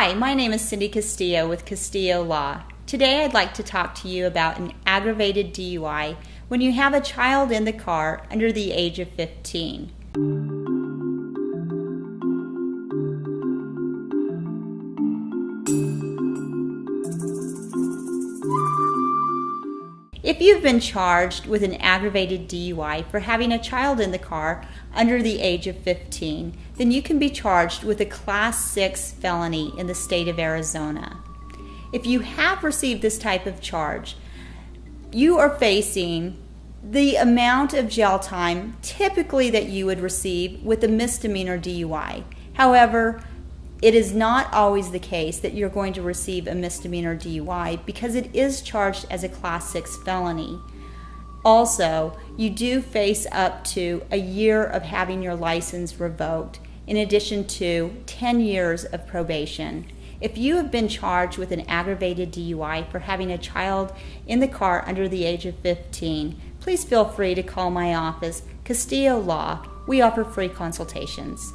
Hi, my name is Cindy Castillo with Castillo Law. Today I'd like to talk to you about an aggravated DUI when you have a child in the car under the age of 15. If you've been charged with an aggravated DUI for having a child in the car under the age of 15, then you can be charged with a Class 6 felony in the state of Arizona. If you have received this type of charge, you are facing the amount of jail time typically that you would receive with a misdemeanor DUI. However, it is not always the case that you're going to receive a misdemeanor DUI because it is charged as a class 6 felony. Also, you do face up to a year of having your license revoked in addition to 10 years of probation. If you have been charged with an aggravated DUI for having a child in the car under the age of 15, please feel free to call my office, Castillo Law. We offer free consultations.